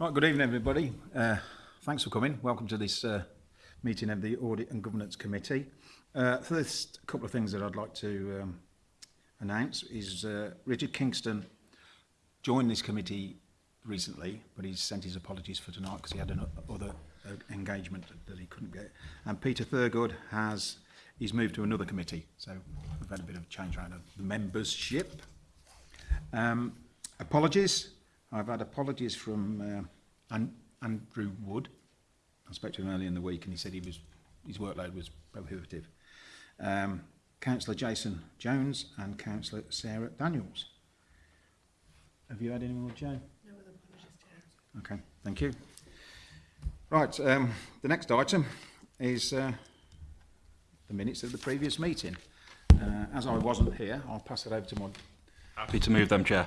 Right, good evening, everybody. Uh, thanks for coming. Welcome to this uh, meeting of the Audit and Governance Committee. Uh, first, couple of things that I'd like to um, announce is uh, Richard Kingston joined this committee recently, but he's sent his apologies for tonight because he had another uh, uh, engagement that he couldn't get. And Peter Thurgood has he's moved to another committee, so we've had a bit of change around the membership. Um, apologies. I've had apologies from uh, An Andrew Wood. I spoke to him earlier in the week and he said he was his workload was prohibitive. Um, Councillor Jason Jones and Councillor Sarah Daniels. Have you had any more, Joe? No other apologies, Chair. Okay, thank you. Right, um, the next item is uh, the minutes of the previous meeting. Uh, as I wasn't here, I'll pass it over to my... Happy to move them, Chair.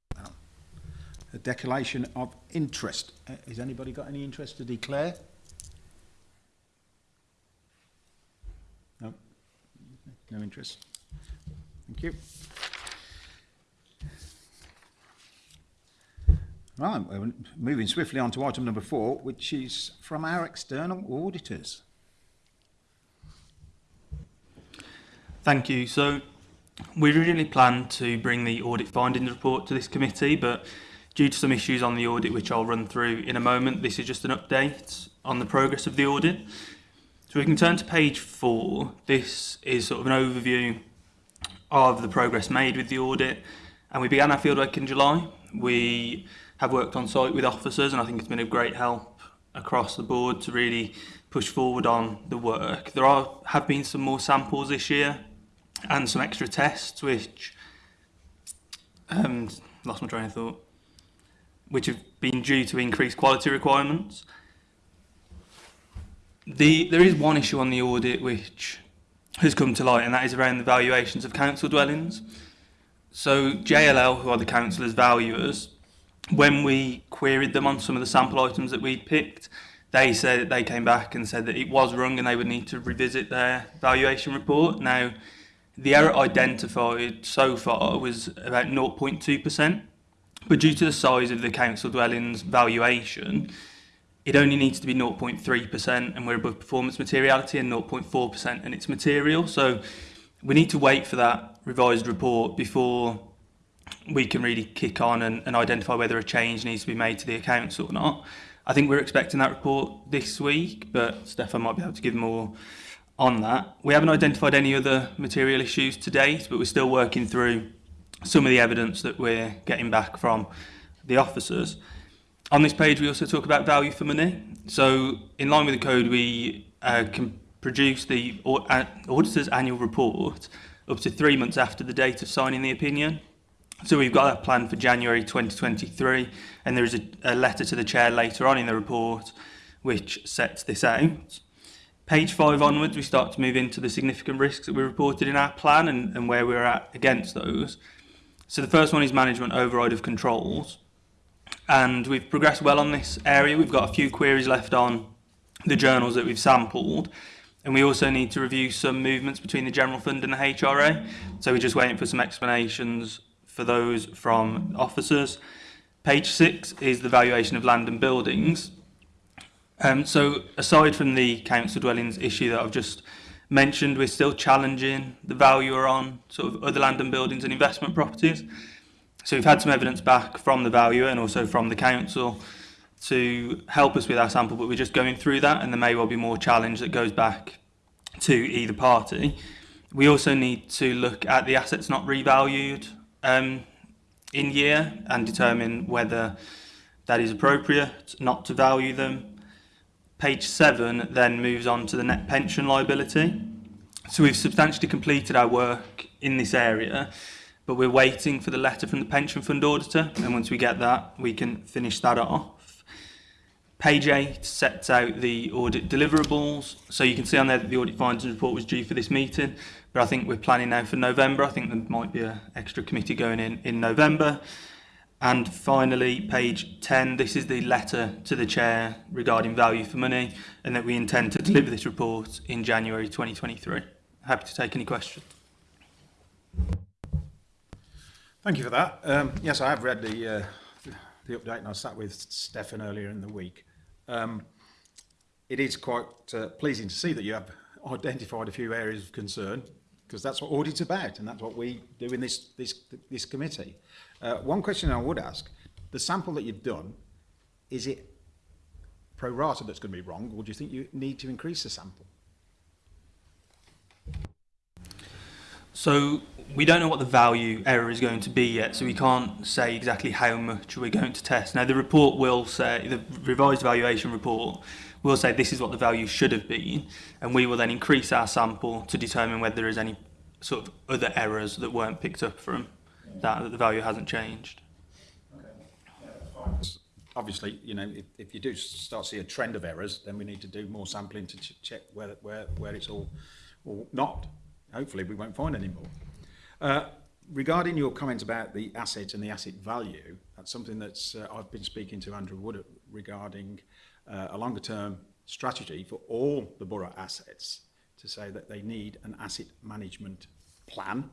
declaration of interest. Uh, has anybody got any interest to declare? No? No interest. Thank you. Right, we're moving swiftly on to item number four, which is from our external auditors. Thank you. So we originally planned to bring the audit findings report to this committee, but Due to some issues on the audit, which I'll run through in a moment, this is just an update on the progress of the audit. So we can turn to page four. This is sort of an overview of the progress made with the audit. And we began our fieldwork in July. We have worked on site with officers and I think it's been a great help across the board to really push forward on the work. There are have been some more samples this year and some extra tests which um, lost my train of thought which have been due to increased quality requirements. The, there is one issue on the audit which has come to light, and that is around the valuations of council dwellings. So JLL, who are the councillors' valuers, when we queried them on some of the sample items that we picked, they said they came back and said that it was wrong and they would need to revisit their valuation report. Now, the error identified so far was about 0.2%. But due to the size of the council dwellings valuation, it only needs to be 0.3% and we're above performance materiality and 0.4% and it's material. So we need to wait for that revised report before we can really kick on and, and identify whether a change needs to be made to the accounts or not. I think we're expecting that report this week, but Stefan might be able to give more on that. We haven't identified any other material issues to date, but we're still working through some of the evidence that we're getting back from the officers. On this page, we also talk about value for money. So in line with the code, we uh, can produce the uh, auditor's annual report up to three months after the date of signing the opinion. So we've got that plan for January 2023, and there is a, a letter to the chair later on in the report which sets this out. Page five onwards, we start to move into the significant risks that we reported in our plan and, and where we're at against those. So the first one is management override of controls. And we've progressed well on this area. We've got a few queries left on the journals that we've sampled. And we also need to review some movements between the general fund and the HRA. So we're just waiting for some explanations for those from officers. Page six is the valuation of land and buildings. Um, so aside from the council dwellings issue that I've just mentioned, we're still challenging the are on sort of other land and buildings and investment properties. So we've had some evidence back from the valuer and also from the council to help us with our sample, but we're just going through that and there may well be more challenge that goes back to either party. We also need to look at the assets not revalued um, in year and determine whether that is appropriate not to value them Page 7 then moves on to the net pension liability. So we've substantially completed our work in this area, but we're waiting for the letter from the pension fund auditor, and once we get that, we can finish that off. Page 8 sets out the audit deliverables, so you can see on there that the audit findings report was due for this meeting, but I think we're planning now for November. I think there might be an extra committee going in in November. And finally, page 10, this is the letter to the chair regarding value for money and that we intend to deliver this report in January 2023. Happy to take any questions. Thank you for that. Um, yes, I have read the, uh, the update and I sat with Stefan earlier in the week. Um, it is quite uh, pleasing to see that you have identified a few areas of concern because that's what audit's about and that's what we do in this, this, this committee. Uh, one question I would ask, the sample that you've done, is it pro rata that's going to be wrong, or do you think you need to increase the sample? So we don't know what the value error is going to be yet, so we can't say exactly how much we're going to test. Now the report will say, the revised evaluation report will say this is what the value should have been, and we will then increase our sample to determine whether there is any sort of other errors that weren't picked up from that, that the value hasn't changed. Okay. Yeah, Obviously, you know, if, if you do start to see a trend of errors, then we need to do more sampling to ch check where, where, where it's all or not. Hopefully we won't find any more. Uh, regarding your comments about the asset and the asset value, that's something that uh, I've been speaking to Andrew Wood regarding uh, a longer term strategy for all the borough assets to say that they need an asset management plan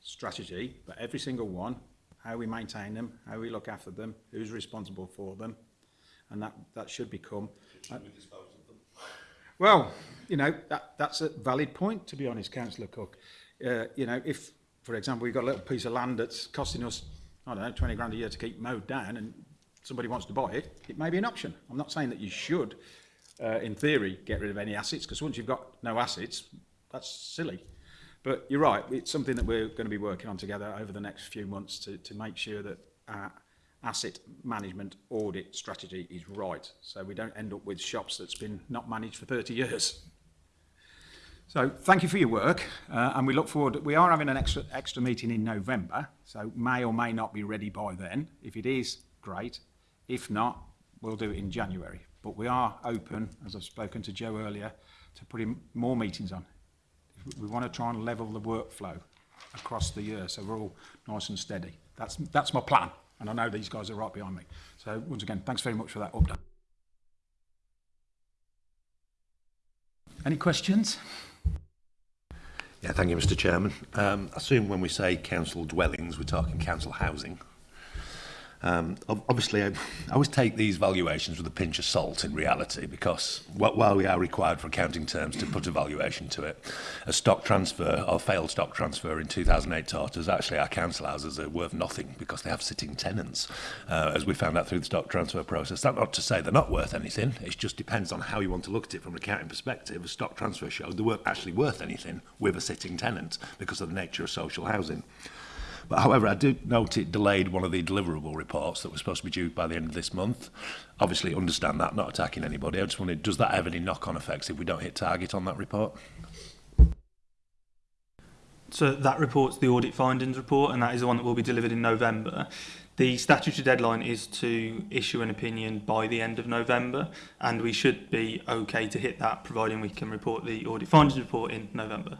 strategy, but every single one, how we maintain them, how we look after them, who's responsible for them, and that, that should become... Should uh, we dispose of them? Well, you know, that, that's a valid point, to be honest, Councillor Cook. Uh, you know, if, for example, we've got a little piece of land that's costing us, I don't know, 20 grand a year to keep mowed down and somebody wants to buy it, it may be an option. I'm not saying that you should, uh, in theory, get rid of any assets, because once you've got no assets, that's silly. But you're right, it's something that we're going to be working on together over the next few months to, to make sure that our asset management audit strategy is right. So we don't end up with shops that's been not managed for 30 years. So thank you for your work uh, and we look forward, we are having an extra, extra meeting in November, so may or may not be ready by then. If it is, great. If not, we'll do it in January. But we are open, as I've spoken to Joe earlier, to putting more meetings on. We want to try and level the workflow across the year so we're all nice and steady. That's, that's my plan, and I know these guys are right behind me. So once again, thanks very much for that update. Any questions? Yeah, thank you, Mr Chairman. Um, I assume when we say council dwellings, we're talking council housing. Um, obviously, I, I, always take these valuations with a pinch of salt in reality because while we are required for accounting terms to put a valuation to it, a stock transfer or failed stock transfer in 2008 taught us actually our council houses are worth nothing because they have sitting tenants, uh, as we found out through the stock transfer process. That's not to say they're not worth anything, it just depends on how you want to look at it from an accounting perspective. A stock transfer showed they weren't actually worth anything with a sitting tenant because of the nature of social housing. however, I do note it delayed one of the deliverable reports that was supposed to be due by the end of this month. Obviously, understand that, not attacking anybody. I just wondered, does that have any knock-on effects if we don't hit target on that report? So that report's the audit findings report, and that is the one that will be delivered in November. The statutory deadline is to issue an opinion by the end of November, and we should be okay to hit that, providing we can report the audit findings report in November.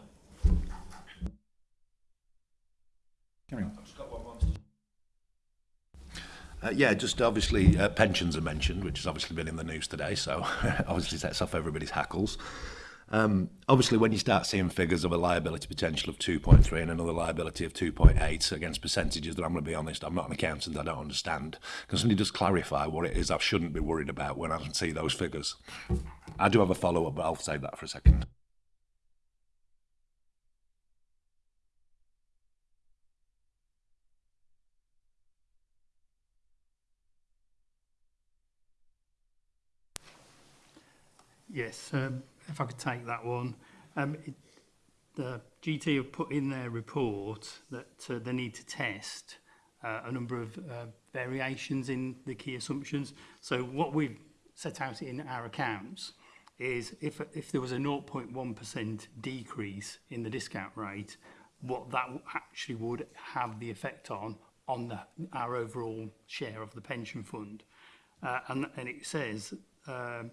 Uh, yeah, just obviously uh, pensions are mentioned, which has obviously been in the news today, so obviously sets off everybody's hackles. Um, obviously, when you start seeing figures of a liability potential of 2.3 and another liability of 2.8 against percentages that I'm going to be honest, I'm not an accountant, I don't understand. Can somebody just clarify what it is I shouldn't be worried about when I see those figures? I do have a follow up, but I'll save that for a second. Yes, um, if I could take that one. Um, it, the GT have put in their report that uh, they need to test uh, a number of uh, variations in the key assumptions. So what we've set out in our accounts is if, if there was a 0.1% decrease in the discount rate, what that actually would have the effect on on the, our overall share of the pension fund. Uh, and, and it says um,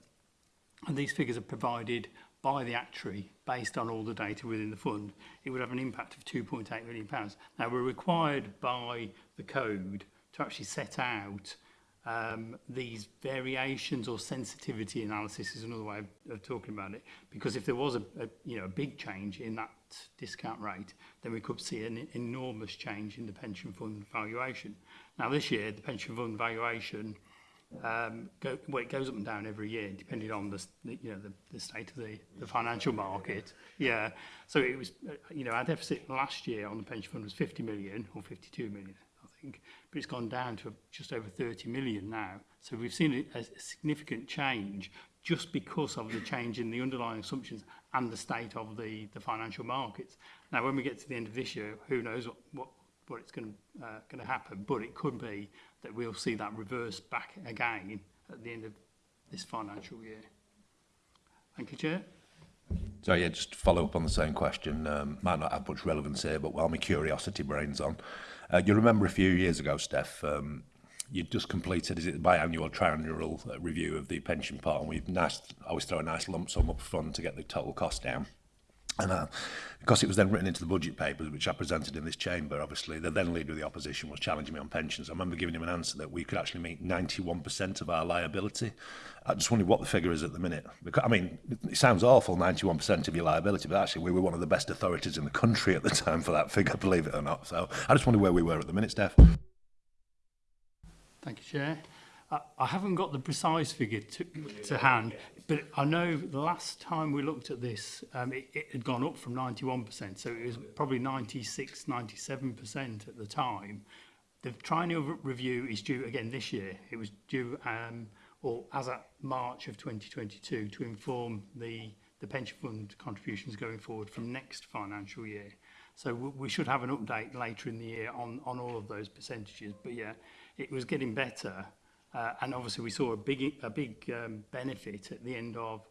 and these figures are provided by the actuary based on all the data within the fund, it would have an impact of £2.8 million. Pounds. Now, we're required by the code to actually set out um, these variations or sensitivity analysis is another way of, of talking about it, because if there was a, a, you know, a big change in that discount rate, then we could see an e, enormous change in the pension fund valuation. Now, this year, the pension fund valuation um, go, well, it goes up and down every year, depending on the you know the, the state of the, the financial market. Yeah, so it was uh, you know our deficit last year on the pension fund was 50 million or 52 million, I think, but it's gone down to just over 30 million now. So we've seen a, a significant change just because of the change in the underlying assumptions and the state of the the financial markets. Now, when we get to the end of this year, who knows what, what what it's going to, uh, going to happen, but it could be that we'll see that reverse back again at the end of this financial year. Thank you, Chair. So yeah, just follow up on the same question. Um, might not have much relevance here, but while my curiosity brain's on, uh, you remember a few years ago, Steph, um, you'd just completed is it the biannual triannual uh, review of the pension part, and we've nice, always throw a nice lump sum up front to get the total cost down. And uh, because it was then written into the budget papers, which I presented in this chamber, obviously, the then leader of the opposition was challenging me on pensions. I remember giving him an answer that we could actually meet 91% of our liability. I just wondered what the figure is at the minute. Because, I mean, it sounds awful, 91% of your liability, but actually we were one of the best authorities in the country at the time for that figure, believe it or not. So I just wondered where we were at the minute, Steph. Thank you, Chair. Uh, I, haven't got the precise figure to, to hand. But I know the last time we looked at this, um, it, it had gone up from 91%, so it was probably 96, 97% at the time. The triennial review is due again this year. It was due um, or as at March of 2022 to inform the, the pension fund contributions going forward from next financial year. So we should have an update later in the year on, on all of those percentages. But yeah, it was getting better. Uh, and obviously we saw a big, a big um, benefit at the end of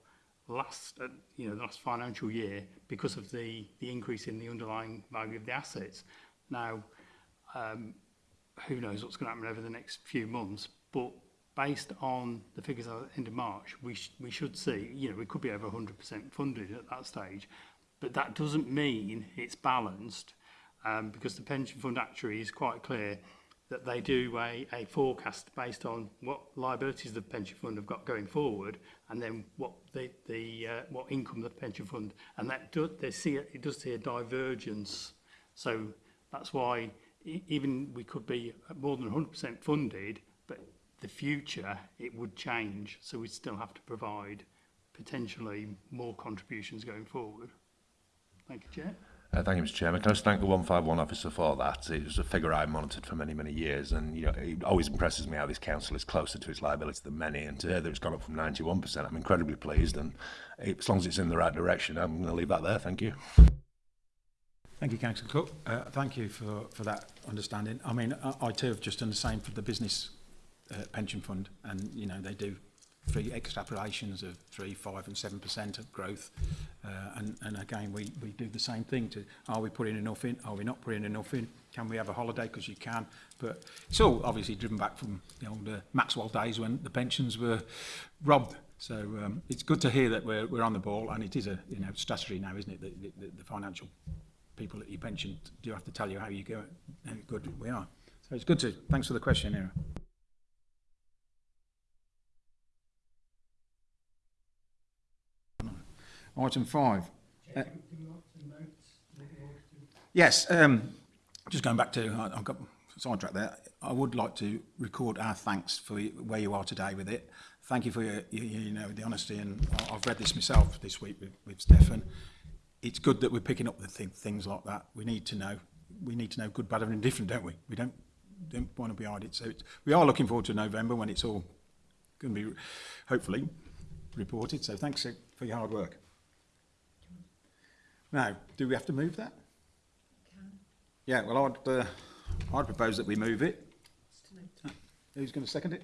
last, uh, you know, the last financial year because of the, the increase in the underlying value of the assets. Now, um, who knows what's going to happen over the next few months, but based on the figures at the end of March, we, sh we should see, you know, we could be over 100% funded at that stage, but that doesn't mean it's balanced um, because the pension fund actuary is quite clear that they do a, a forecast based on what liabilities the pension fund have got going forward and then what the, the uh, what income the pension fund and that do, they see it, it does see a divergence so that's why e, even we could be more than 100% funded but the future it would change so we still have to provide potentially more contributions going forward thank you chair Uh, thank you, Mr. Chairman. Can I just thank the 151 officer for that? It was a figure I monitored for many, many years, and you know, it always impresses me how this council is closer to its liability than many, and today that it's gone up from 91%. I'm incredibly pleased, and it, as long as it's in the right direction, I'm going to leave that there. Thank you. Thank you, Councillor Cook. Uh, thank you for, for that understanding. I mean, I, I too have just done the same for the business uh, pension fund, and you know, they do three extrapolations of three, five, and seven percent of growth. Uh, and, and again, we, we do the same thing to are we putting enough in? Are we not putting enough in? Can we have a holiday? Because you can. But it's all obviously driven back from the old uh, Maxwell days when the pensions were robbed. So um, it's good to hear that we're, we're on the ball, and it is a you know strategy now, isn't it? The, the, the financial people that you pension do have to tell you how you go, how good we are. So it's good to. Thanks for the question, Ira. Item five. Uh, yes, um, just going back to, I, I've got sidetracked there. I would like to record our thanks for where you are today with it. Thank you for your, you, you know, the honesty, and I've read this myself this week with, with Stefan. It's good that we're picking up the th things like that. We need to know. We need to know good, bad, and indifferent, don't we? We don't don't want to be idle. So it's, we are looking forward to November when it's all going to be, hopefully, reported. So thanks uh, for your hard work. Now, do we have to move that? Yeah, well, I'd, uh, I'd propose that we move it. Uh, who's going to second it?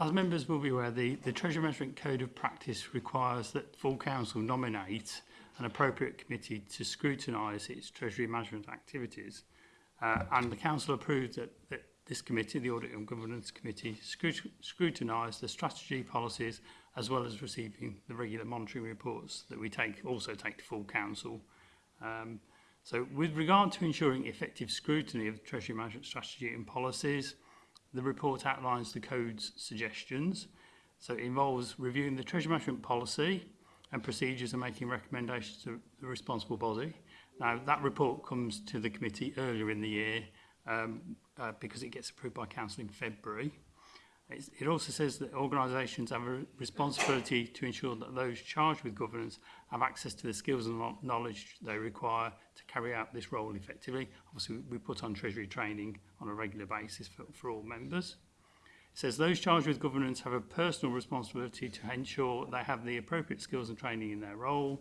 as members will be aware, the, the Treasury Management Code of Practice requires that full council nominate an appropriate committee to scrutinise its Treasury Management activities. Uh, and the council approved that, that this committee, the Audit and Governance Committee, scrut scrutinise the strategy policies as well as receiving the regular monitoring reports that we take also take to full council. Um, So with regard to ensuring effective scrutiny of Treasury management strategy and policies, the report outlines the code's suggestions. So it involves reviewing the Treasury management policy and procedures and making recommendations to the responsible body. Now, that report comes to the committee earlier in the year um, uh, because it gets approved by Council in February. It's, it also says that organisations have a responsibility to ensure that those charged with governance have access to the skills and knowledge they require to carry out this role effectively. Obviously, we put on Treasury training on a regular basis for, for all members. It says those charged with governance have a personal responsibility to ensure they have the appropriate skills and training in their role.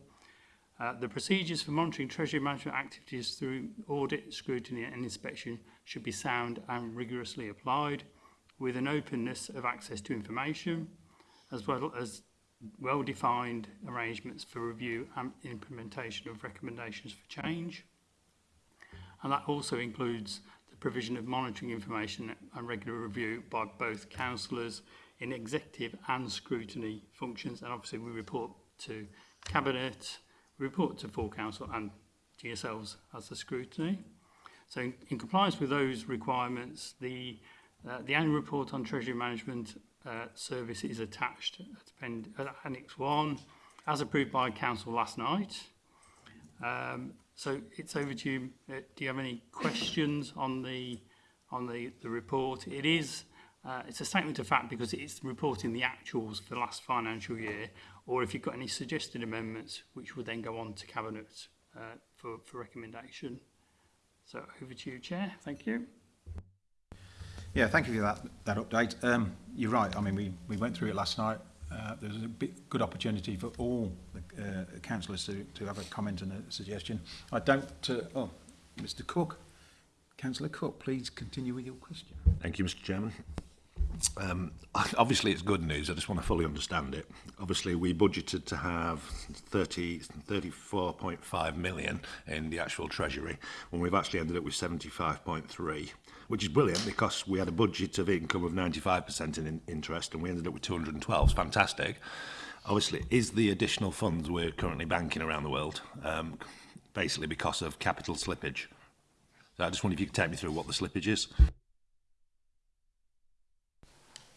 Uh, the procedures for monitoring Treasury management activities through audit, scrutiny and inspection should be sound and rigorously applied with an openness of access to information, as well as well-defined arrangements for review and implementation of recommendations for change. And that also includes the provision of monitoring information and regular review by both councillors in executive and scrutiny functions. And obviously we report to Cabinet, we report to full council and to yourselves as the scrutiny. So in, in compliance with those requirements, the Uh, the annual report on Treasury Management uh, Service is attached at Annex 1, as approved by Council last night. Um, so it's over to you. Uh, do you have any questions on the on the, the report? It is uh, it's a statement of fact because it's reporting the actuals for the last financial year, or if you've got any suggested amendments, which will then go on to Cabinet uh, for, for recommendation. So over to you, Chair. Thank you. Yeah, thank you for that, that update. Um, you're right. I mean, we, we went through it last night. Uh, there was a bit, good opportunity for all the uh, councillors to, to have a comment and a suggestion. I don't... Uh, oh, Mr Cook. Councillor Cook, please continue with your question. Thank you, Mr Chairman um, obviously it's good news. I just want to fully understand it. Obviously, we budgeted to have 30, 34.5 million in the actual treasury, when we've actually ended up with 75.3, which is brilliant because we had a budget of income of 95% in, in interest, and we ended up with 212. It's fantastic. Obviously, is the additional funds we're currently banking around the world, um, basically because of capital slippage. So I just wonder if you could take me through what the slippage is.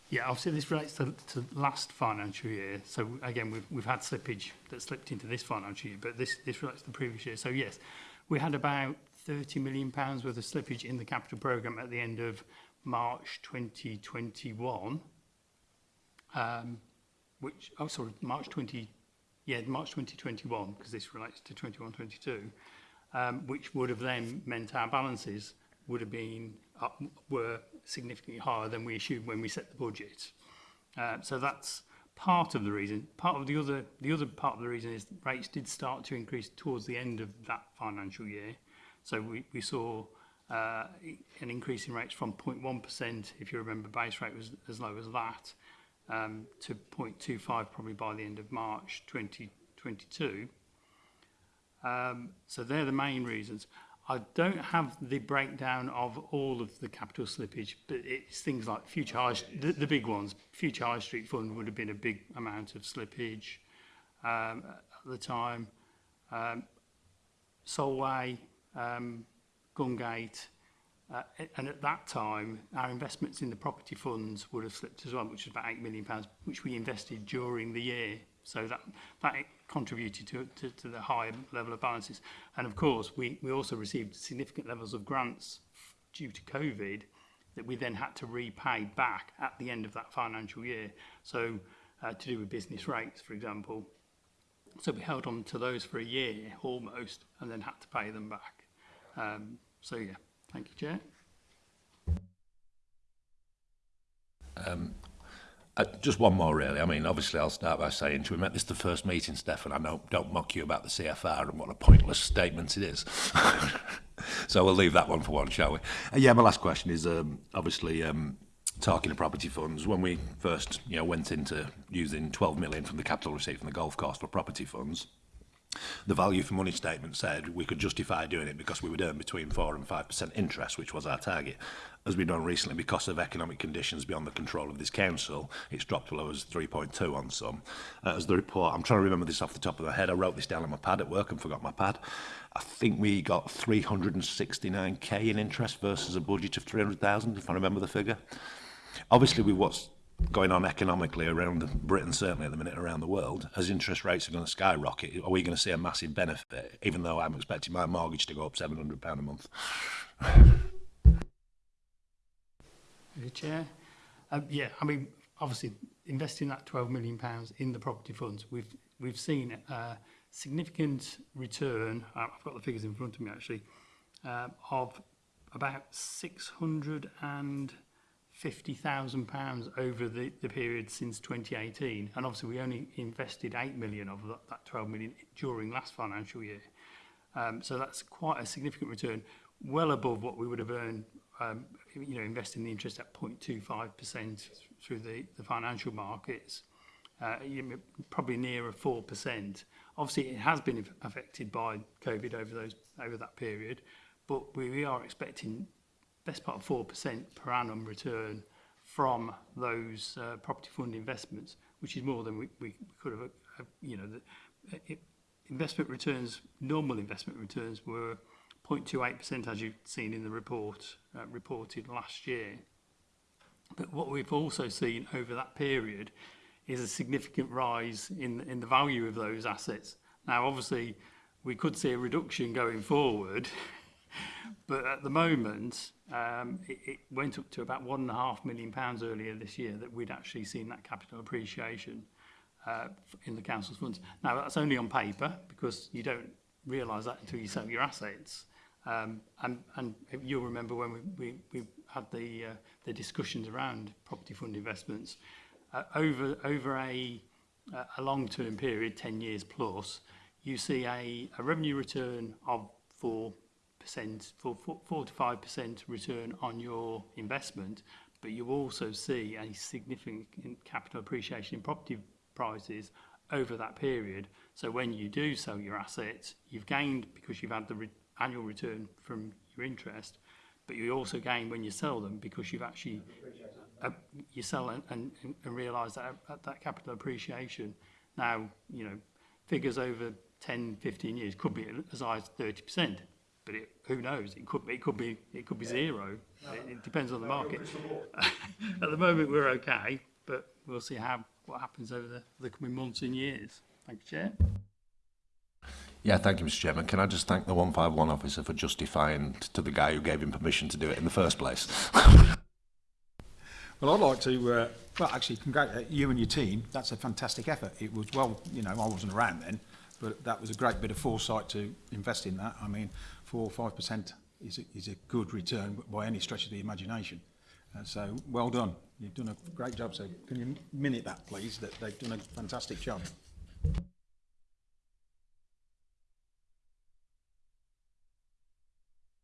Yeah, obviously this relates to, to last financial year. So again, we've, we've had slippage that slipped into this financial year, but this, this relates to the previous year. So yes, we had about 30 million pounds worth of slippage in the capital program at the end of March 2021. Um, which, oh, sorry, March 20, yeah, March 2021, because this relates to 21, 22, um, which would have then meant our balances would have been, up, were significantly higher than we assumed when we set the budget. Uh, so that's part of the reason. Part of the other, the other part of the reason is rates did start to increase towards the end of that financial year. So we, we saw uh, an increase in rates from 0.1%, if you remember, base rate was as low as that, um, to 0.25 probably by the end of March 2022. Um, so they're the main reasons. I don't have the breakdown of all of the capital slippage, but it's things like Future High, the, the big ones. Future High Street Fund would have been a big amount of slippage um, at the time. Um, Solway, um, Gungate, Uh, and at that time, our investments in the property funds would have slipped as well, which was about £8 million, which we invested during the year. So that, that contributed to, to, to the higher level of balances. And of course, we, we also received significant levels of grants due to COVID that we then had to repay back at the end of that financial year. So uh, to do with business rates, for example. So we held on to those for a year almost and then had to pay them back. Um, so yeah. Thank you, Chair. Um, uh, just one more, really. I mean, obviously, I'll start by saying to him this the first meeting, Stefan. I know, don't mock you about the CFR and what a pointless statement it is. so we'll leave that one for one, shall we? Uh, yeah, my last question is um, obviously um, talking of property funds. When we first you know, went into using 12 million from the capital receipt from the golf course for property funds, the value for money statement said we could justify doing it because we would earn between 4 and 5% interest, which was our target. As we've done recently, because of economic conditions beyond the control of this council, it's dropped below as 3.2 on some. Uh, as the report, I'm trying to remember this off the top of my head, I wrote this down on my pad at work and forgot my pad. I think we got 369k in interest versus a budget of 300,000, if I remember the figure. Obviously, we was going on economically around Britain, certainly at the minute, around the world, as interest rates are going to skyrocket, are we going to see a massive benefit, even though I'm expecting my mortgage to go up £700 a month? the chair. Um, yeah, I mean, obviously, investing that 12 million pounds in the property funds, we've we've seen a significant return. Uh, I've got the figures in front of me actually, uh, of about 600 and £50,000 over the, the period since 2018. And obviously we only invested 8 million of that, that 12 million during last financial year. Um, so that's quite a significant return, well above what we would have earned, um, you know, investing the interest at 0.25% through the, the financial markets, uh, probably nearer 4%. Obviously it has been affected by COVID over those over that period, but we, we are expecting best part of 4% per annum return from those uh, property fund investments, which is more than we, we could have, uh, you know, the, uh, it, investment returns, normal investment returns were 0.28% as you've seen in the report, uh, reported last year. But what we've also seen over that period is a significant rise in, in the value of those assets. Now, obviously, we could see a reduction going forward But at the moment, um, it, it went up to about one and a half million pounds earlier this year that we'd actually seen that capital appreciation uh, in the council's funds. Now, that's only on paper because you don't realise that until you sell your assets. Um, and, and you'll remember when we, we, we had the, uh, the discussions around property fund investments uh, over, over a, a long-term period, 10 years plus, you see a, a revenue return of for 5% for 4 to 5% return on your investment, but you also see a significant capital appreciation in property prices over that period. So when you do sell your assets, you've gained because you've had the re annual return from your interest, but you also gain when you sell them because you've actually uh, you sell and, and, and realise that that capital appreciation. Now, you know, figures over 10, 15 years could be as high as 30% but it, who knows? It could, it could be, it could be zero. It, it depends on the market. At the moment, we're okay, but we'll see how what happens over the, the coming months and years. Thank you, Chair. Yeah, thank you, Mr. Chairman. Can I just thank the 151 officer for justifying to the guy who gave him permission to do it in the first place? well, I'd like to, uh, well, actually, congratulate uh, you and your team. That's a fantastic effort. It was well, you know, I wasn't around then, but that was a great bit of foresight to invest in that. I mean, four or 5% is a, is a good return by any stretch of the imagination. Uh, so well done. You've done a great job. So can you minute that, please, that they've done a fantastic job.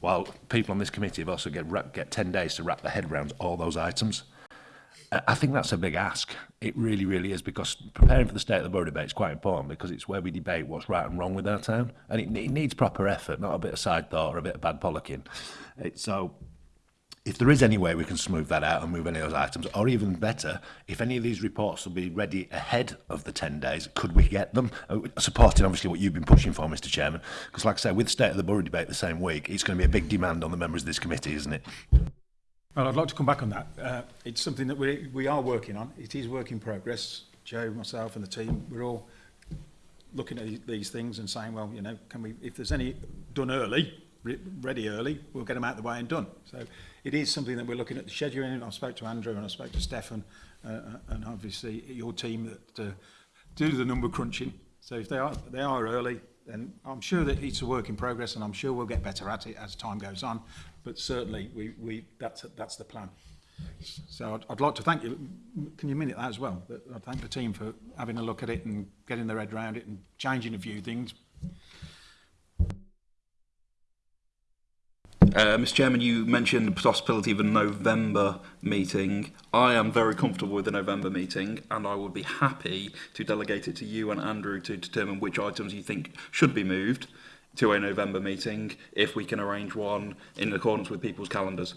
while people on this committee have also get, get 10 days to wrap their head around all those items. I think that's a big ask. It really, really is because preparing for the state of the borough debate is quite important because it's where we debate what's right and wrong with our town, and it, it needs proper effort, not a bit of side thought or a bit of bad bollocking. It, so if there is any way we can smooth that out and move any of those items, or even better, if any of these reports will be ready ahead of the 10 days, could we get them? Uh, supporting, obviously, what you've been pushing for, Mr Chairman, because like I say, with the State of the Borough debate the same week, it's going to be a big demand on the members of this committee, isn't it? Well, I'd like to come back on that. Uh, it's something that we, we are working on. It is work in progress. Joe, myself and the team, we're all looking at these things and saying, well, you know, can we, if there's any done early, ready early, we'll get them out of the way and done. So it is something that we're looking at the scheduling. I've spoke to Andrew and I've spoke to Stefan uh, uh, and obviously your team that uh, do the number crunching. So if they are, they are early, then I'm sure that it's a work in progress and I'm sure we'll get better at it as time goes on. But certainly we, we, that's, that's the plan. So I'd, I'd like to thank you. Can you minute that as well? I thank the team for having a look at it and getting their head around it and changing a few things, Uh, Mr. Chairman, you mentioned the possibility of a November meeting. I am very comfortable with the November meeting, and I would be happy to delegate it to you and Andrew to determine which items you think should be moved to a November meeting if we can arrange one in accordance with people's calendars.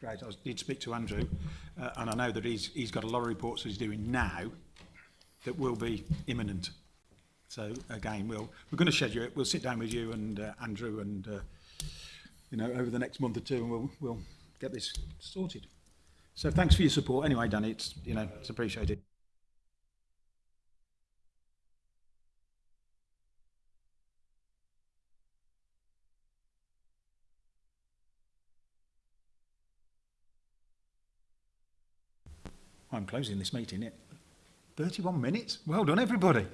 great. I did speak to Andrew, uh, and I know that he's, he's got a lot of reports he's doing now that will be imminent. So again, we'll, we're going to schedule it. We'll sit down with you and uh, Andrew and uh, you know, over the next month or two, and we'll, we'll get this sorted. So thanks for your support. Anyway, Danny, it's, you know, it's appreciated. I'm closing this meeting. It 31 minutes. Well done, everybody.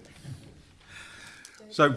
so.